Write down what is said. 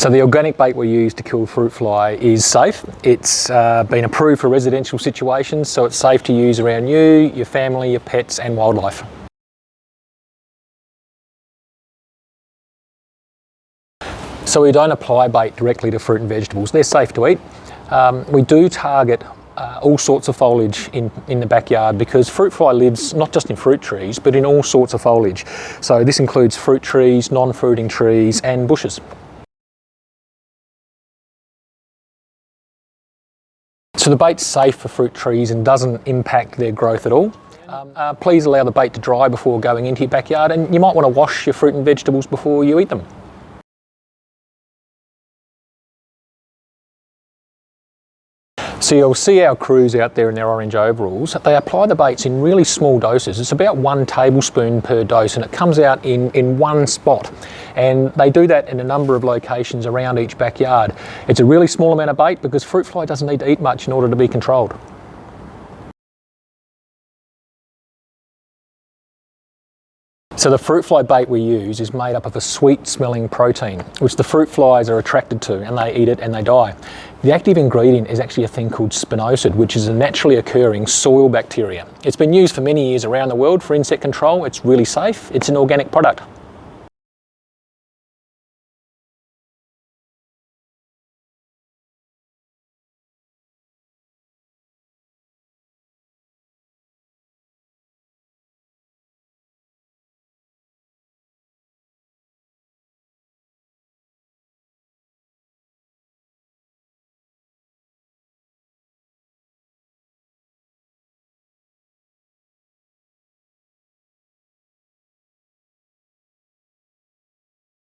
So the organic bait we use to kill fruit fly is safe. It's uh, been approved for residential situations, so it's safe to use around you, your family, your pets and wildlife. So we don't apply bait directly to fruit and vegetables. They're safe to eat. Um, we do target uh, all sorts of foliage in, in the backyard because fruit fly lives not just in fruit trees but in all sorts of foliage. So this includes fruit trees, non-fruiting trees and bushes. So the bait's safe for fruit trees and doesn't impact their growth at all. Um, uh, please allow the bait to dry before going into your backyard and you might want to wash your fruit and vegetables before you eat them. So you'll see our crews out there in their orange overalls. They apply the baits in really small doses. It's about one tablespoon per dose and it comes out in, in one spot. And they do that in a number of locations around each backyard. It's a really small amount of bait because fruit fly doesn't need to eat much in order to be controlled. So the fruit fly bait we use is made up of a sweet smelling protein, which the fruit flies are attracted to and they eat it and they die. The active ingredient is actually a thing called spinosad, which is a naturally occurring soil bacteria. It's been used for many years around the world for insect control. It's really safe. It's an organic product.